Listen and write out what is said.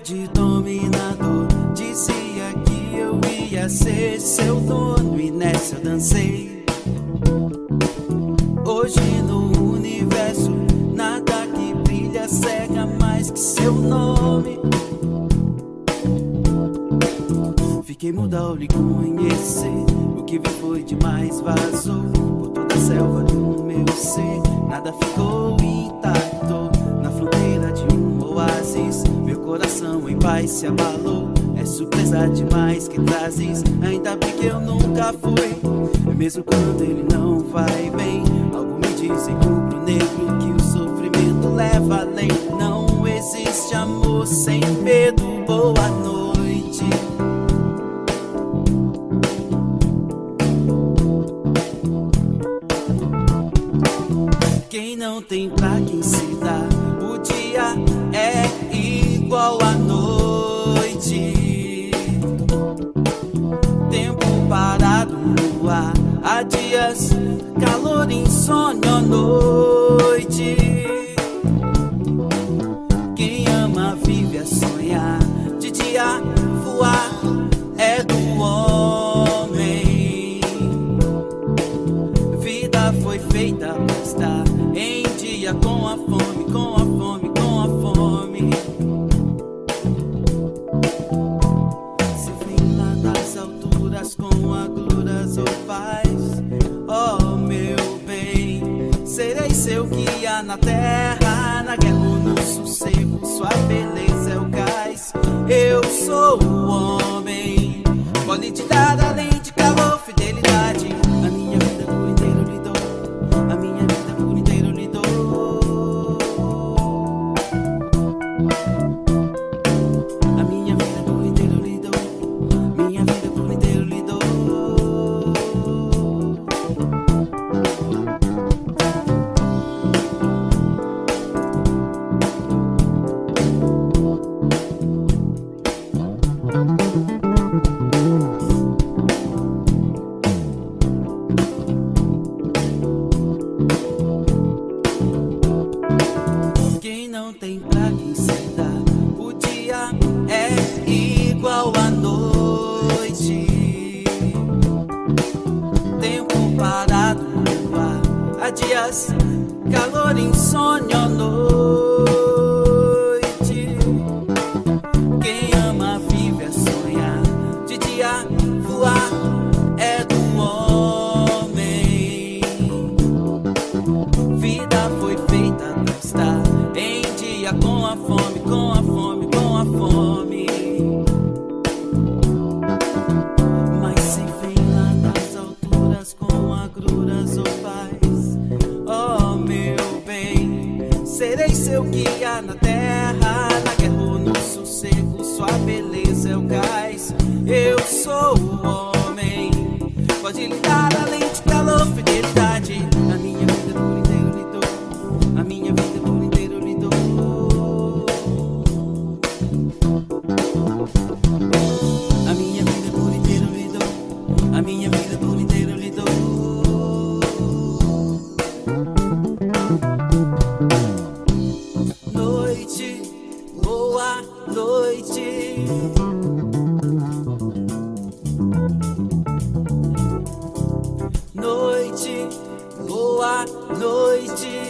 de dominador. Dizia que eu ia ser seu dono e nessa eu dancei. Hoje no universo, nada que brilha cega mais que seu nome. Fiquei muda ao lhe conhecer. O que vi foi demais, vazou por toda a selva do meu ser. Nada ficou intacto coração em paz se abalou. É surpresa demais que trazes. Ainda bem que eu nunca fui. Mesmo quando ele não vai bem. Algo me diz em rubro-negro que o sofrimento leva além. Não existe amor sem medo. Boa noite. Quem não tem pra quem se dá, o dia é igual à noite. Tempo parado ar, há dias, calor, insônia à noite. Quem ama vive a sonhar, de dia voar é do homem. Vida foi feita pra estar em dia com a fome, com a fome. Na terra, na guerra ou no sossego, sua beleza é o gás. Eu sou o homem, pode te dar dias, calor, insônia noite. Quem ama vive a sonhar, de dia voar é do homem. Vida foi feita pra estar em dia com a fome, com a fome, com a fome. Mas se vem lá das alturas com agruras paz, oh serei seu guia na terra, na guerra ou no sossego, sua beleza é o gás. Eu sou o homem, pode lhe dar além de calor, fidelidade. A minha vida por inteiro lhe dou, a minha vida por inteiro lhe dou. A minha vida por inteiro lhe dou, a minha vida por inteiro lhe dou. Noite. Noite, boa noite.